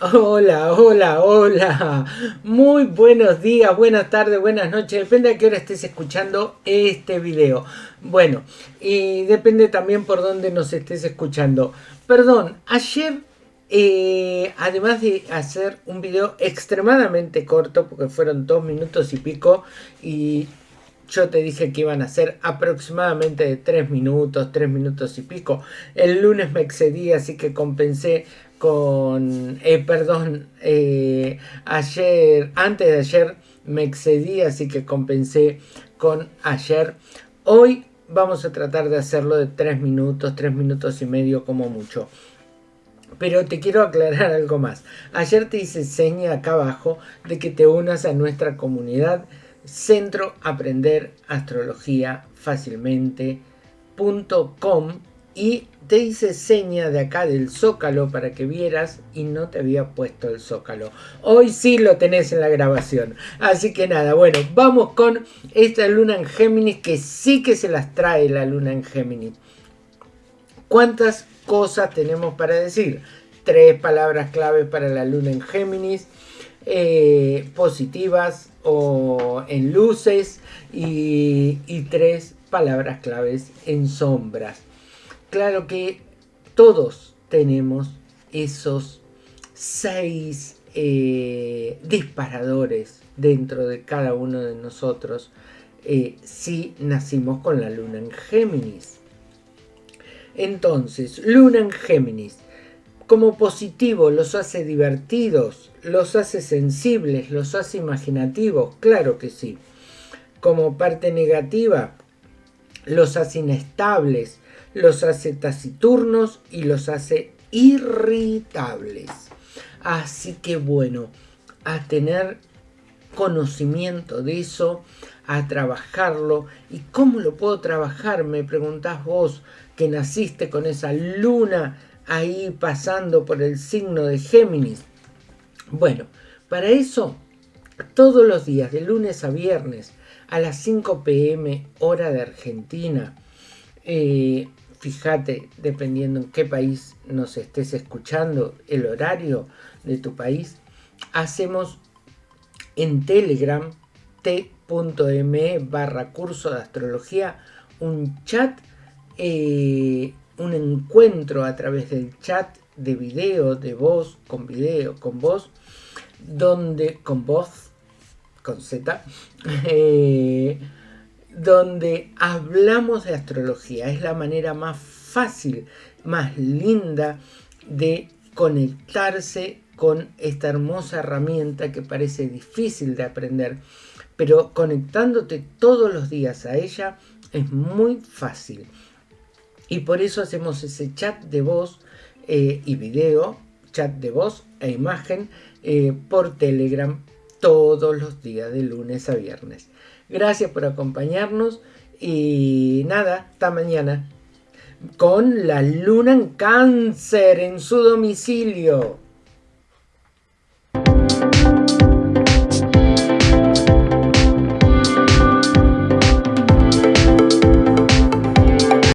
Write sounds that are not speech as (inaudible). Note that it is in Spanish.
Hola, hola, hola. Muy buenos días, buenas tardes, buenas noches. Depende a qué hora estés escuchando este video. Bueno, y depende también por dónde nos estés escuchando. Perdón, ayer, eh, además de hacer un video extremadamente corto, porque fueron dos minutos y pico, y yo te dije que iban a ser aproximadamente de tres minutos, tres minutos y pico. El lunes me excedí, así que compensé con, eh, perdón, eh, ayer, antes de ayer me excedí, así que compensé con ayer. Hoy vamos a tratar de hacerlo de 3 minutos, 3 minutos y medio como mucho. Pero te quiero aclarar (laughs) algo más. Ayer te hice seña acá abajo de que te unas a nuestra comunidad Centro Aprender Astrología Fácilmente.com y te hice seña de acá del zócalo para que vieras y no te había puesto el zócalo. Hoy sí lo tenés en la grabación. Así que nada, bueno, vamos con esta luna en Géminis que sí que se las trae la luna en Géminis. ¿Cuántas cosas tenemos para decir? Tres palabras clave para la luna en Géminis. Eh, positivas o en luces y, y tres palabras claves en sombras. Claro que todos tenemos esos seis eh, disparadores dentro de cada uno de nosotros eh, si nacimos con la luna en Géminis. Entonces, luna en Géminis, como positivo los hace divertidos, los hace sensibles, los hace imaginativos, claro que sí. Como parte negativa, los hace inestables, los hace taciturnos y los hace irritables. Así que bueno, a tener conocimiento de eso, a trabajarlo. ¿Y cómo lo puedo trabajar? Me preguntás vos que naciste con esa luna ahí pasando por el signo de Géminis. Bueno, para eso, todos los días, de lunes a viernes, a las 5 pm hora de Argentina, eh, fíjate, dependiendo en qué país nos estés escuchando, el horario de tu país, hacemos en Telegram t.me barra curso de astrología un chat, eh, un encuentro a través del chat de video, de voz, con video, con voz, donde, con voz, con Z, eh, donde hablamos de astrología. Es la manera más fácil, más linda de conectarse con esta hermosa herramienta que parece difícil de aprender, pero conectándote todos los días a ella es muy fácil. Y por eso hacemos ese chat de voz eh, y video, chat de voz e imagen eh, por Telegram todos los días de lunes a viernes. Gracias por acompañarnos y nada, hasta mañana. Con la luna en cáncer en su domicilio.